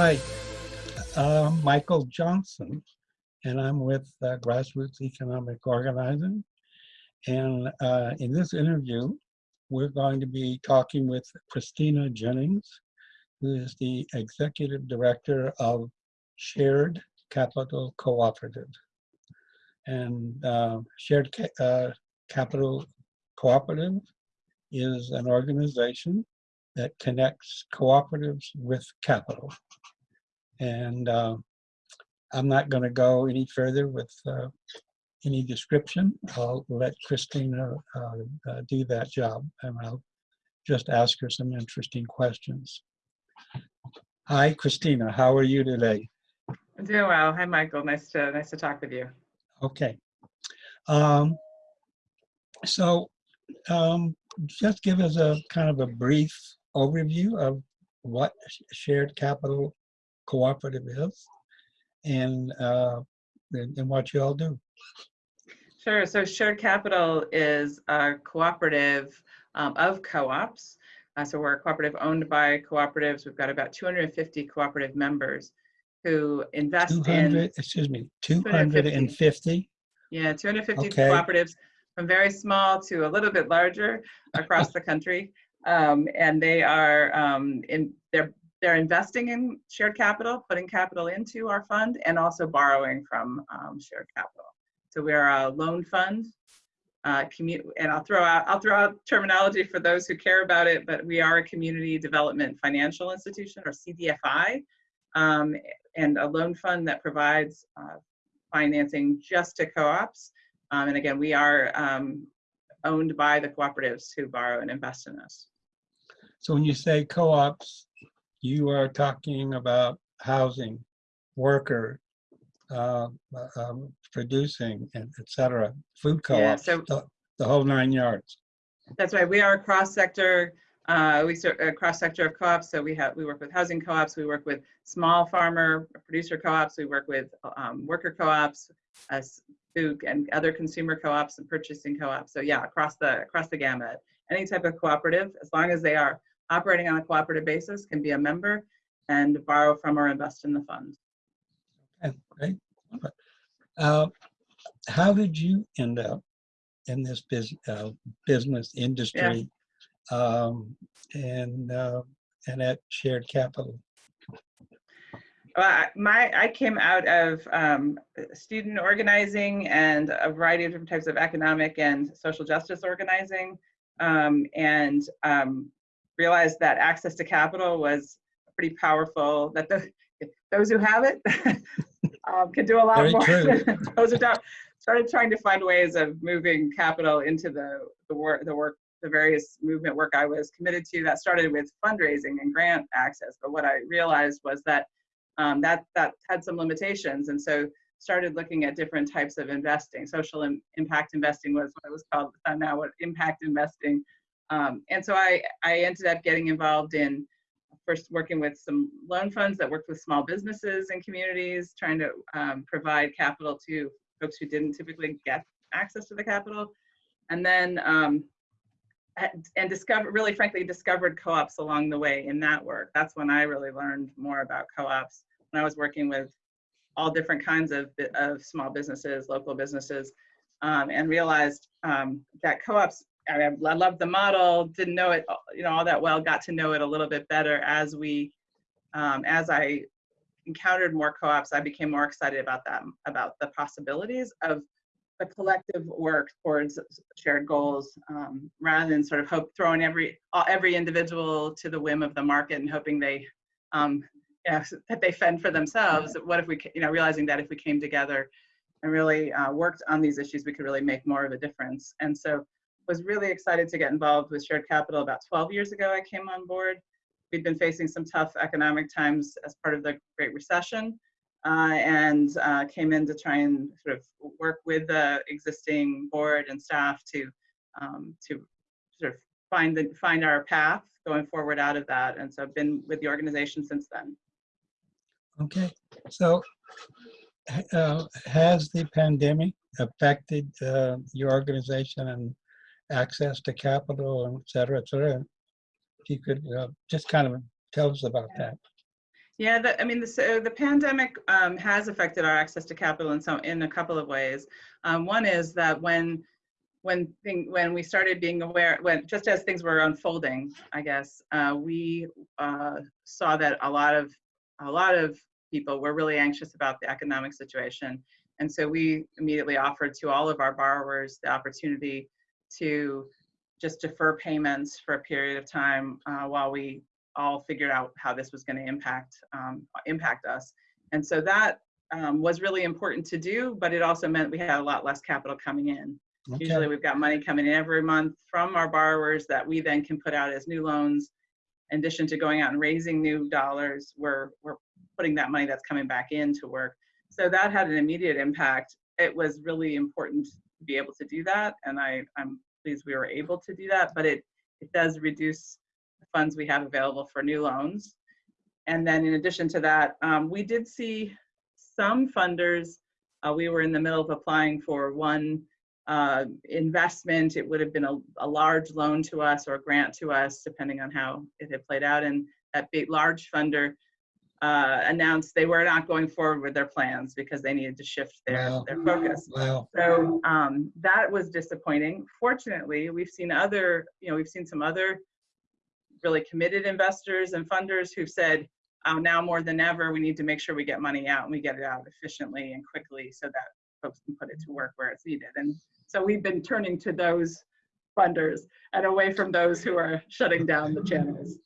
Hi, uh, Michael Johnson, and I'm with uh, Grassroots Economic Organizing. And uh, in this interview, we're going to be talking with Christina Jennings, who is the Executive Director of Shared Capital Cooperative. And uh, Shared Ca uh, Capital Cooperative is an organization that connects cooperatives with capital. And uh, I'm not going to go any further with uh, any description. I'll let Christina uh, uh, do that job and I'll just ask her some interesting questions. Hi, Christina. How are you today? I'm doing well. Hi, Michael. Nice to nice to talk with you. Okay. Um, so um, just give us a kind of a brief overview of what shared capital cooperative is and, uh, and, and what you all do. Sure. So Shared Capital is a cooperative um, of co-ops. Uh, so we're a cooperative owned by cooperatives. We've got about 250 cooperative members who invest 200, in. excuse me, 250? Yeah, 250 Okay. cooperatives from very small to a little bit larger across the country. Um, and they are um, in they're they're investing in shared capital, putting capital into our fund, and also borrowing from um, shared capital. So we are a loan fund. Uh, and I'll throw out I'll throw out terminology for those who care about it, but we are a community development financial institution or CDFI, um, and a loan fund that provides uh, financing just to co-ops. Um, and again, we are um, owned by the cooperatives who borrow and invest in us. So when you say co-ops, you are talking about housing, worker, uh, um, producing, and et cetera, food co-ops, so- the, the whole nine yards. That's right. We are a cross-sector. Uh, we serve a cross-sector of co-ops. So we have we work with housing co-ops. We work with small farmer producer co-ops. We work with um, worker co-ops, as food and other consumer co-ops and purchasing co-ops. So yeah, across the across the gamut. Any type of cooperative, as long as they are operating on a cooperative basis, can be a member and borrow from or invest in the fund. Okay, great. Uh, how did you end up in this bus uh, business industry um, and uh, and at Shared Capital? Well, I- my I came out of um, student organizing and a variety of different types of economic and social justice organizing, um, and um, realized that access to capital was pretty powerful. That the those who have it um, can do a lot Very more. than those who don't. Started trying to find ways of moving capital into the the work the work the various movement work I was committed to. That started with fundraising and grant access, but what I realized was that um, that that had some limitations, and so started looking at different types of investing. Social im- impact investing was what it was called at the time. Now, what impact investing, um, and so I I ended up getting involved in first working with some loan funds that worked with small businesses and communities, trying to um, provide capital to folks who didn't typically get access to the capital, and then. Um, and discover really frankly discovered co-ops along the way in that work that's when i really learned more about co-ops when i was working with all different kinds of, of small businesses local businesses um, and realized um, that co-ops I, mean, I loved the model didn't know it you know all that well got to know it a little bit better as we um, as i encountered more co-ops i became more excited about them about the possibilities of the collective work towards shared goals um, rather than sort of hope throwing every every individual to the whim of the market and hoping they um, you know, that they fend for themselves what if we you know realizing that if we came together and really uh, worked on these issues we could really make more of a difference and so was really excited to get involved with shared capital about 12 years ago i came on board we'd been facing some tough economic times as part of the great recession uh, and uh, came in to try and sort of work with the existing board and staff to um, to sort of find the find our path going forward out of that. And so I've been with the organization since then. Okay, so uh, has the pandemic affected uh, your organization and access to capital and et cetera, et cetera? If you could uh, just kind of tell us about that. Yeah, the, I mean, the, the pandemic um, has affected our access to capital in some, in a couple of ways. Um, one is that when, when thing, when we started being aware, when, just as things were unfolding, I guess, uh, we uh, saw that a lot of, a lot of people were really anxious about the economic situation. And so we immediately offered to all of our borrowers the opportunity to just defer payments for a period of time uh, while we all figured out how this was going to impact um, impact us. And so that um, was really important to do, but it also meant we had a lot less capital coming in. Okay. Usually we've got money coming in every month from our borrowers that we then can put out as new loans. In addition to going out and raising new dollars, we're, we're putting that money that's coming back in to work. So that had an immediate impact. It was really important to be able to do that. And I, I'm pleased we were able to do that, but it, it does reduce the funds we have available for new loans. And then in addition to that, um, we did see some funders, uh, we were in the middle of applying for one uh, investment. It would have been a, a large loan to us or a grant to us, depending on how it had played out. And that big, large funder uh, announced they were not going forward with their plans because they needed to shift their, Wow. their focus. Wow. So um, that was disappointing. Fortunately, we've seen other, you know, we've seen some other really committed investors and funders who've said, oh, now more than ever, we need to make sure we get money out and we get it out efficiently and quickly so that folks can put it to work where it's needed. And so we've been turning to those funders and away from those who are shutting down the channels.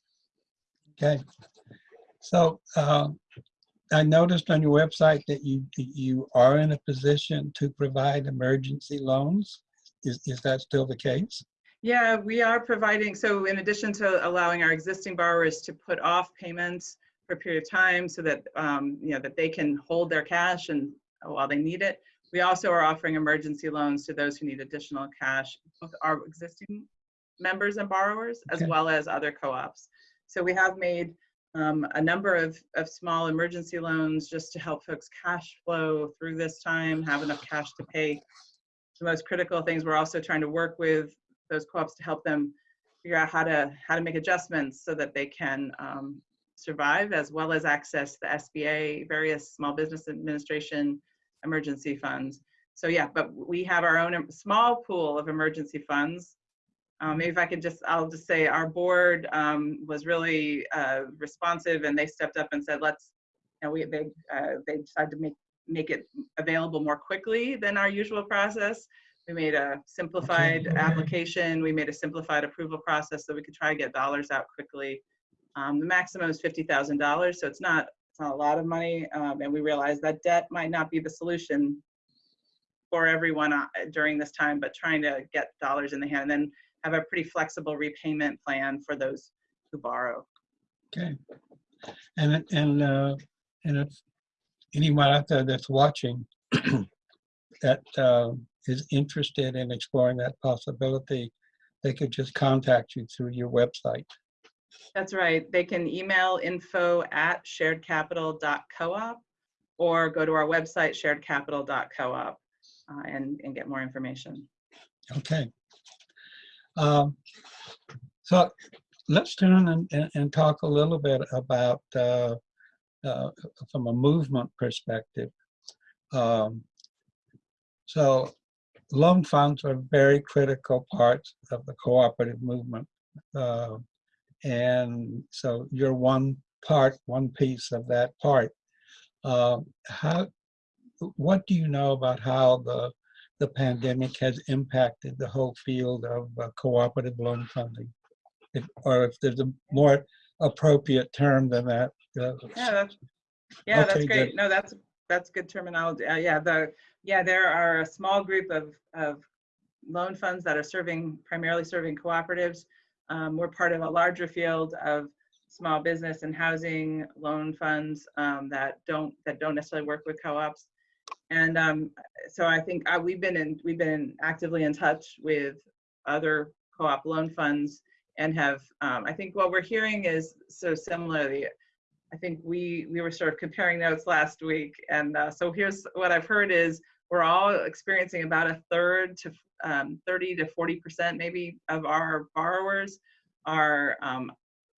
Okay. So uh, I noticed on your website that you you are in a position to provide emergency loans. Is, is that still the case? Yeah, we are providing, so in addition to allowing our existing borrowers to put off payments for a period of time so that, um, you know, that they can hold their cash and while they need it, we also are offering emergency loans to those who need additional cash, both our existing members and borrowers, as Okay. well as other co-ops. So we have made um, a number of, of small emergency loans just to help folks cash flow through this time, have enough cash to pay the most critical things. We're also trying to work with those co-ops to help them figure out how to how to make adjustments so that they can um, survive as well as access the SBA, various small business administration emergency funds. So yeah, but we have our own small pool of emergency funds. Um, maybe if I could just, I'll just say our board um, was really uh, responsive and they stepped up and said, let's, you know, we, they, uh, they decided to make, make it available more quickly than our usual process. We made a simplified Okay. application. We made a simplified approval process so we could try to get dollars out quickly. Um, the maximum is fifty thousand dollars, so it's not it's not a lot of money, um, and we realized that debt might not be the solution for everyone uh, during this time, but trying to get dollars in the hand and then have a pretty flexible repayment plan for those who borrow. Okay. And, and, uh, and if anyone out there that's watching that uh, is interested in exploring that possibility, they could just contact you through your website. That's right. They can email info at sharedcapital.coop or go to our website sharedcapital.coop uh, and, and get more information. Okay. Um, So let's turn and, and, talk a little bit about, uh, uh, from a movement perspective. Um, So loan funds are very critical parts of the cooperative movement. Uh, And so you're one part, one piece of that part. Uh, How, what do you know about how the the pandemic has impacted the whole field of uh, cooperative loan funding? If- Or if there's a more appropriate term than that. uh, Yeah, that's, yeah, that's great. good. No, that's, that's good terminology. Uh, yeah, the, yeah, there are a small group of, of loan funds that are serving, primarily serving cooperatives. Um, we're part of a larger field of small business and housing loan funds um, that don't, that don't necessarily work with co-ops. And um, so I think uh, we've been in, we've been actively in touch with other co-op loan funds and have, um, I think what we're hearing is so similarly, I think we we were sort of comparing notes last week, and uh, so here's what I've heard is we're all experiencing about a third to um, 30 to 40 percent maybe of our borrowers are um,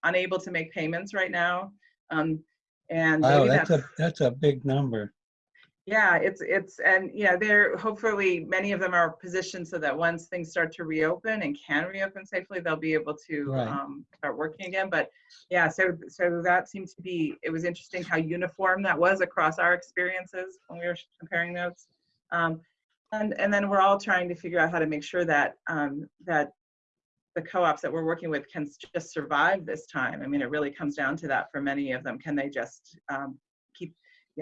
unable to make payments right now. Um, And Wow, that's that's, a, that's a big number. Yeah, it's, it's, and, yeah, they're, hopefully, many of them are positioned so that once things start to reopen and can reopen safely, they'll be able to Right. um, start working again. But yeah, so, so that seemed to be, it was interesting how uniform that was across our experiences when we were comparing notes. Um, and, and then we're all trying to figure out how to make sure that, um, that the co-ops that we're working with can just survive this time. I mean, it really comes down to that for many of them. Can they just um,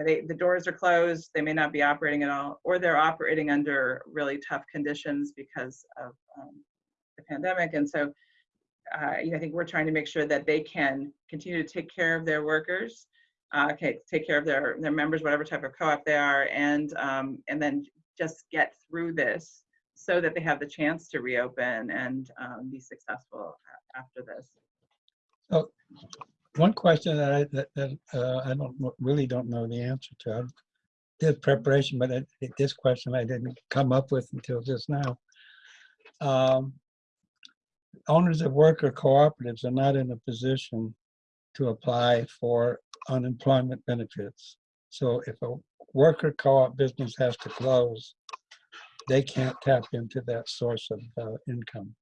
know, they, the doors are closed, they may not be operating at all, or they're operating under really tough conditions because of um, the pandemic. And so, uh, you know, I think we're trying to make sure that they can continue to take care of their workers, uh, okay, take care of their, their members, whatever type of co-op they are, and, um, and then just get through this so that they have the chance to reopen and um, be successful after this. One question that I, that, that, uh, I don't, really don't know the answer to. I Did preparation, but this question I didn't come up with until just now. Um, Owners of worker cooperatives are not in a position to apply for unemployment benefits. So if a worker co-op business has to close, they can't tap into that source of uh, income.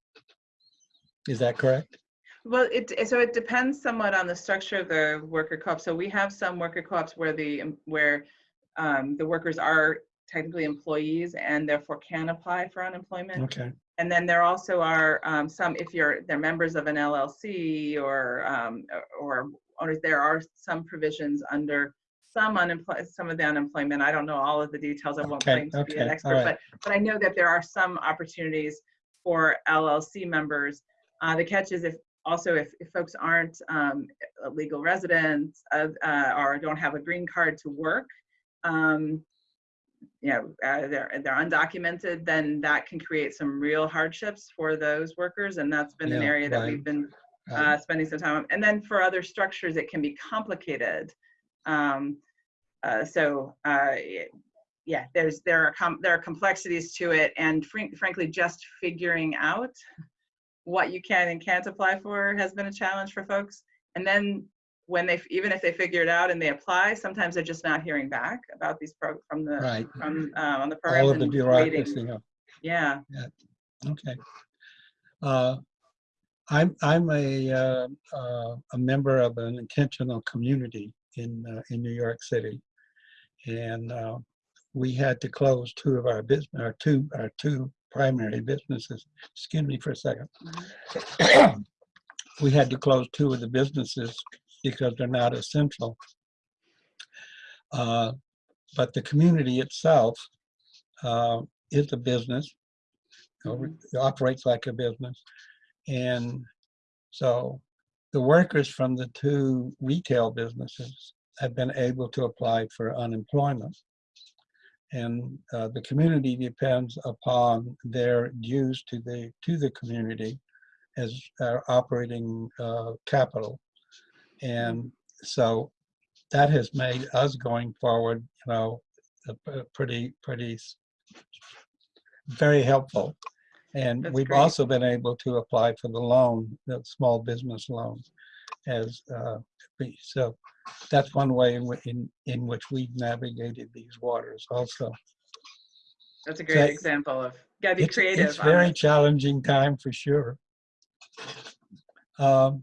Is that correct? Well, it, so it depends somewhat on the structure of the worker co-op. So we have some worker co-ops where the, where um, the workers are technically employees and therefore can apply for unemployment. Okay, And then there also are um, some, if you're, they're members of an LLC or, um, or owners, there are some provisions under some unemployment, some of the unemployment. I don't know all of the details. I won't Okay, claim to be an expert, right. but, but I know that there are some opportunities for LLC members. Uh, the catch is if, also if, if folks aren't um, legal residents of, uh, or don't have a green card to work, um, you know, uh, they're, they're undocumented, then that can create some real hardships for those workers. And that's been an area that right. we've been uh, spending some time on. And then for other structures, it can be complicated. Um, uh, so, uh, yeah, there's, there are, com- there are complexities to it. And frank- frankly, just figuring out what you can and can't apply for has been a challenge for folks. And then when they, even if they figure it out and they apply, sometimes they're just not hearing back about these pro, from the, Right, from, uh, on the program. all of the bureaucracy. of- Yeah, Okay. Uh, I'm, I'm a, uh, uh, a member of an intentional community in, uh, in New York City. And uh, we had to close two of our business, our two, our two primary businesses. Excuse me for a second. We had to close two of the businesses because they're not essential. Uh, But the community itself uh, is a business you know, it operates like a business. And so the workers from the two retail businesses have been able to apply for unemployment. And uh, the community depends upon their dues to the to the community as uh, operating uh, capital. And so that has made us going forward, you know, pretty, pretty very helpful. And That's we've great. also been able to apply for the loan, the small business loan. As, uh, so that's one way in, in, in which we've navigated these waters also. that's a great I- example of, gotta be It's, creative. it's very it. challenging time for sure. Um,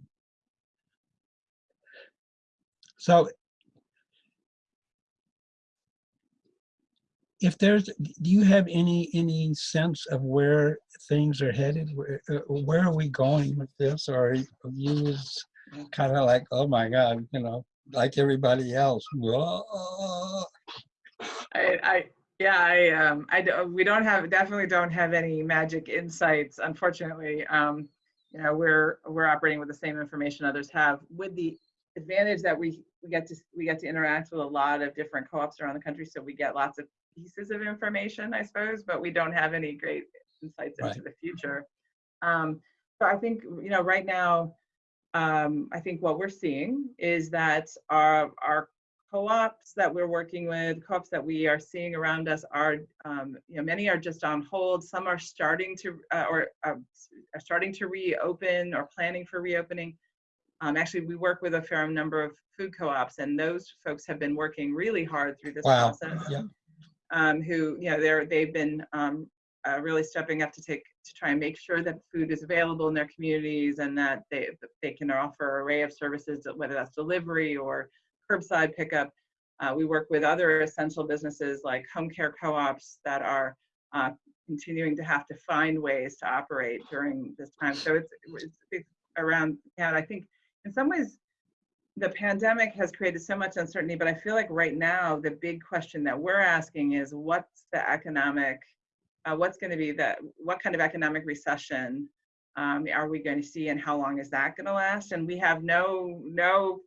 So if there's, do you have any, any sense of where things are headed? Where, uh, where are we going with this? Or are you kind of like, oh my God, you know, like everybody else? I, I, yeah, I, um, I, we don't have, definitely don't have any magic insights, unfortunately. Um, you know, we're, we're operating with the same information others have, with the advantage that we, we get to, we get to interact with a lot of different co-ops around the country, so we get lots of pieces of information, I suppose, but we don't have any great insights into Right. the future. Um, so I think, you know, right now, um, I think what we're seeing is that our, our co-ops that we're working with, co-ops that we are seeing around us are, um, you know, many are just on hold. Some are starting to, uh, or uh, are starting to reopen or planning for reopening. Um, actually, we work with a fair number of food co-ops, and those folks have been working really hard through this Wow, process. yeah. Um, who, you know, they're they've been um, uh, really stepping up to take to try and make sure that food is available in their communities and that they they can offer an array of services, whether that's delivery or curbside pickup. Uh, we work with other essential businesses like home care co-ops that are uh, continuing to have to find ways to operate during this time. So it's, it's, it's around, and I think in some ways, the pandemic has created so much uncertainty, but I feel like right now, the big question that we're asking is what's the economic, uh, what's going to be the, what kind of economic recession um, are we going to see and how long is that going to last? And we have no, no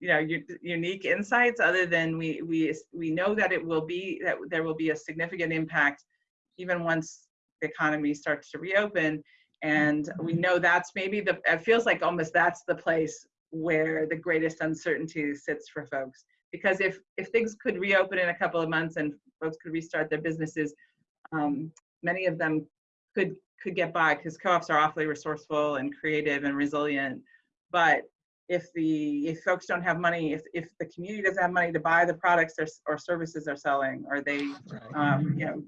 you know u- unique insights other than we we we know that it will be that there will be a significant impact even once the economy starts to reopen. And we know that's maybe the it feels like almost that's the place where the greatest uncertainty sits for folks. Because if if things could reopen in a couple of months and folks could restart their businesses um, many of them could could get by because co-ops are awfully resourceful and creative and resilient but if the if folks don't have money if if the community doesn't have money to buy the products or, or services they're selling or they um, you know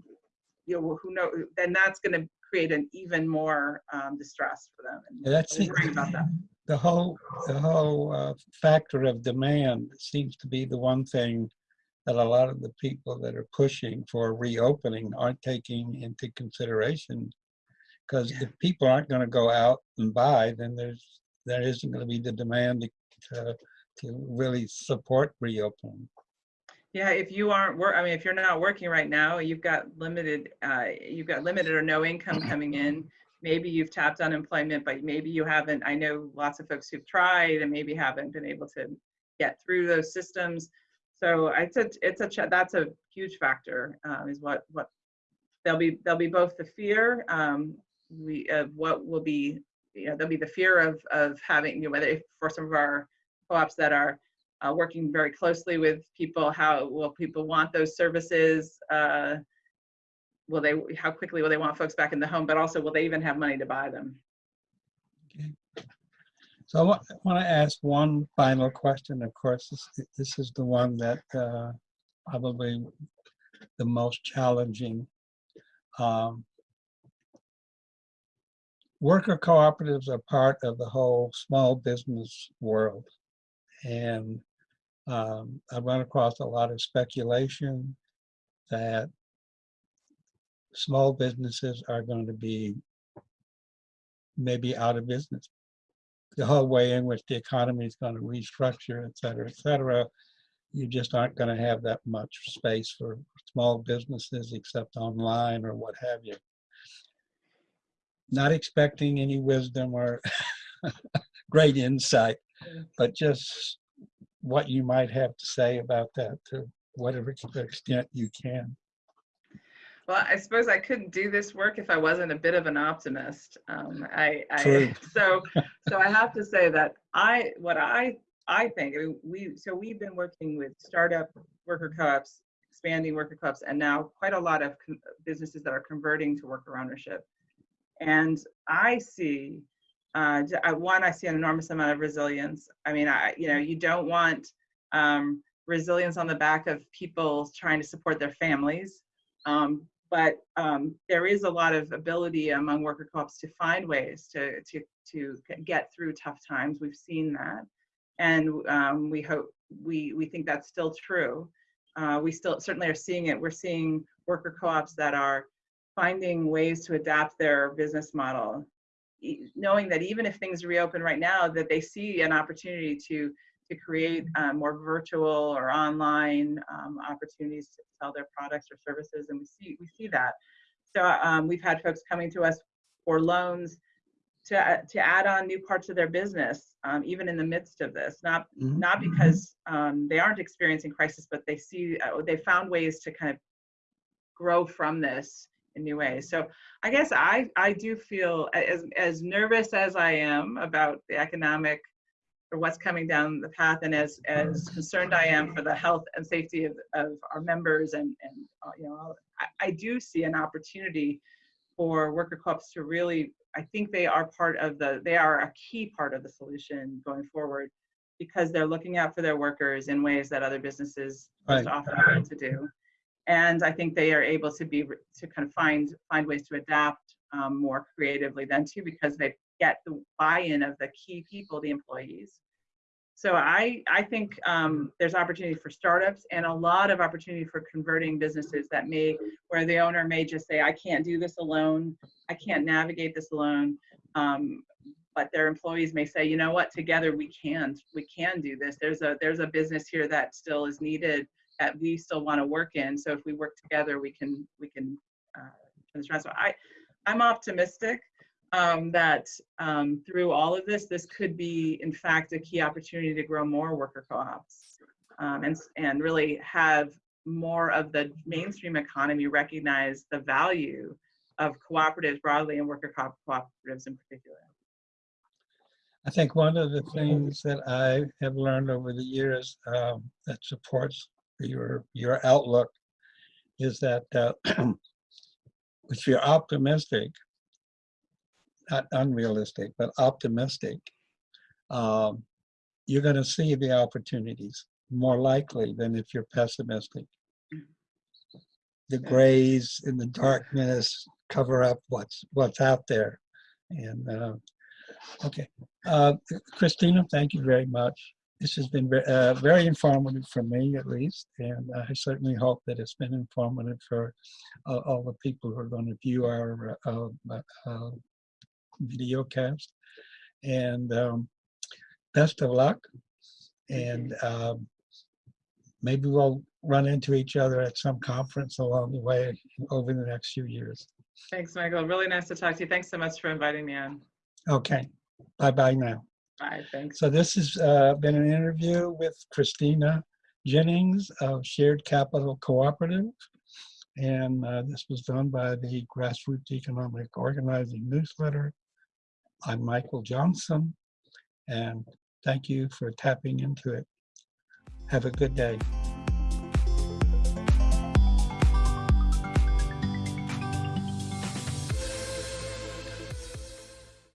you know who know then that's going to create an even more um, distress for them and Yeah, That's it. about that the whole the whole uh, factor of demand seems to be the one thing that a lot of the people that are pushing for reopening aren't taking into consideration. Because if people aren't going to go out and buy then there's there isn't going to be the demand to, to really support reopening. Yeah if you aren't work i mean if you're not working right now you've got limited uh, you've got limited or no income coming in. Maybe you've tapped unemployment but maybe you haven't i know lots of folks who've tried and maybe haven't been able to get through those systems so it's a it's a that's a huge factor um, is what what there'll be there'll be both the fear um, we of what will be you know there'll be the fear of of having you know whether for some of our co-ops that are uh, working very closely with people how will people want those services uh, will they how quickly will they want folks back in the home but also will they even have money to buy them so i want to ask one final question of course this, this is the one that uh, probably the most challenging um, worker cooperatives are part of the whole small business world. And um, I run across a lot of speculation that small businesses are going to be maybe out of business. The whole way in which the economy is going to restructure, et cetera, et cetera, you just aren't going to have that much space for small businesses except online or what have you not expecting any wisdom or great insight, but just what you might have to say about that to whatever extent you can. Well, I suppose I couldn't do this work if I wasn't a bit of an optimist. Um, I. I so so I have to say that I what I I think I mean, we so we've been working with startup worker co-ops, expanding worker co-ops, and now quite a lot of businesses that are converting to worker ownership. And I see uh, one, I see an enormous amount of resilience. I mean, I you know you don't want um, resilience on the back of people trying to support their families. Um, but um, there is a lot of ability among worker co-ops to find ways to to to get through tough times. We've seen that, and um, we hope we we think that's still true. Uh, we still certainly are seeing it. We're seeing worker co-ops that are finding ways to adapt their business model, e- knowing that even if things reopen right now, that they see an opportunity to to create um, more virtual or online um, opportunities to sell their products or services, and we see we see that. So um, we've had folks coming to us for loans to uh, to add on new parts of their business, um, even in the midst of this. Not Mhm. not because um, they aren't experiencing crisis, but they see uh, they found ways to kind of grow from this in new ways. So I guess I I do feel as as nervous as I am about the economic or what's coming down the path and as as concerned I am for the health and safety of, of our members and and uh, you know I, I do see an opportunity for worker co-ops to really I think they are part of the, they are a key part of the solution going forward because they're looking out for their workers in ways that other businesses Right. just often fail to do. And I think they are able to be, to kind of find, find ways to adapt um, more creatively than too, because they get the buy-in of the key people, the employees. So I, I think um, there's opportunity for startups and a lot of opportunity for converting businesses that may, where the owner may just say, I can't do this alone. I can't navigate this alone. Um, but their employees may say, you know what, together we can, we can do this. There's a, there's a business here that still is needed that we still want to work in. So if we work together, we can, we can uh, I, I'm optimistic um, that um, through all of this, this could be, in fact, a key opportunity to grow more worker co-ops um, and, and really have more of the mainstream economy recognize the value of cooperatives broadly and worker co- cooperatives in particular. I think one of the things that I have learned over the years um, that supports your your outlook is that uh, if you're optimistic, not unrealistic, but optimistic, um, you're going to see the opportunities more likely than if you're pessimistic. The grays and the darkness cover up what's what's out there, and uh, okay. Uh, Christina, thank you very much. This has been uh, very informative for me, at least, and I certainly hope that it's been informative for uh, all the people who are going to view our uh, uh, video cast. And um, best of luck, and um, maybe we'll run into each other at some conference along the way over the next few years. Thanks, Michael. Really nice to talk to you. Thanks so much for inviting me on. Okay, bye-bye now. Bye. Thanks. So this has uh, been an interview with Christina Jennings of Shared Capital Cooperative. And uh, this was done by the Grassroots Economic Organizing Newsletter. I'm Michael Johnson, and thank you for tapping into it. Have a good day.